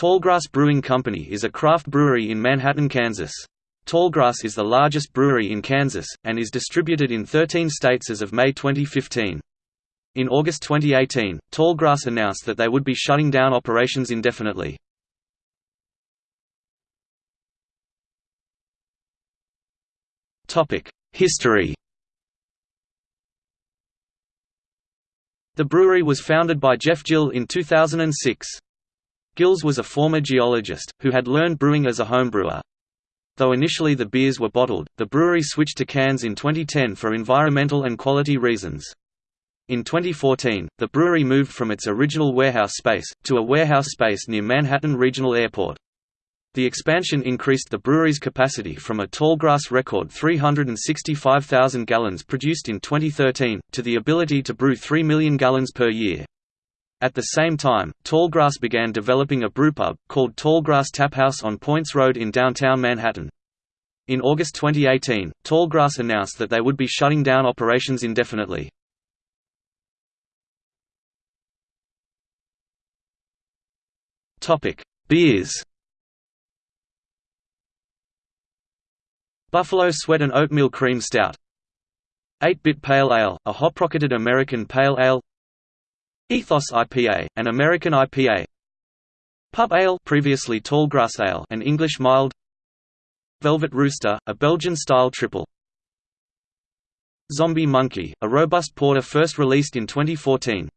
Tallgrass Brewing Company is a craft brewery in Manhattan, Kansas. Tallgrass is the largest brewery in Kansas, and is distributed in 13 states as of May 2015. In August 2018, Tallgrass announced that they would be shutting down operations indefinitely. History The brewery was founded by Jeff Gill in 2006. Gills was a former geologist, who had learned brewing as a homebrewer. Though initially the beers were bottled, the brewery switched to cans in 2010 for environmental and quality reasons. In 2014, the brewery moved from its original warehouse space, to a warehouse space near Manhattan Regional Airport. The expansion increased the brewery's capacity from a tallgrass record 365,000 gallons produced in 2013, to the ability to brew 3 million gallons per year. At the same time, Tallgrass began developing a brewpub, called Tallgrass Taphouse on Poyntz Road in downtown Manhattan. In August 2018, Tallgrass announced that they would be shutting down operations indefinitely. Beers Buffalo Sweat and Oatmeal Cream Stout 8-Bit Pale Ale, a hop-rocketed American Pale Ale Ethos IPA, an American IPA. Pub Ale, previously Tallgrass Ale, an English mild. Velvet Rooster, a Belgian-style triple. Zombie Monkey, a robust porter first released in 2014.